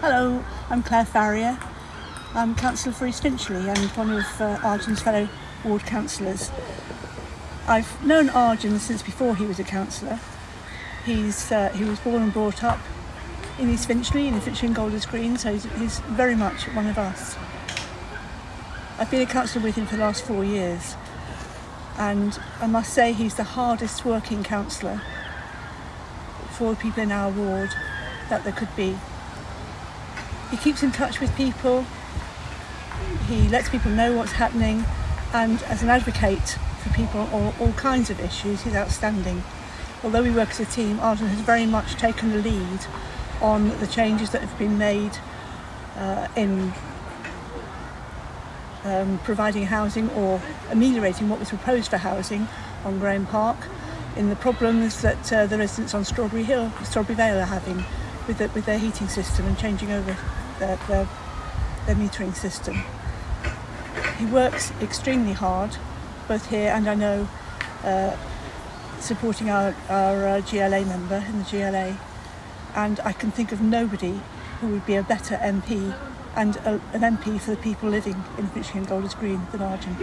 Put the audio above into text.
Hello, I'm Claire Farrier. I'm Councillor for East Finchley and one of uh, Arjun's fellow ward councillors. I've known Arjun since before he was a councillor. He's, uh, he was born and brought up in East Finchley, in Finchley and Golders Green, so he's, he's very much one of us. I've been a councillor with him for the last four years and I must say he's the hardest working councillor for people in our ward that there could be. He keeps in touch with people, he lets people know what's happening and as an advocate for people on all kinds of issues he's outstanding. Although we work as a team, Arjun has very much taken the lead on the changes that have been made uh, in um, providing housing or ameliorating what was proposed for housing on Grahame Park in the problems that uh, the residents on Strawberry Hill, Strawberry Vale are having with, the, with their heating system and changing over their, their, their metering system. He works extremely hard, both here and I know uh, supporting our, our uh, GLA member in the GLA and I can think of nobody who would be a better MP and a, an MP for the people living in and Golders Green than Arjun.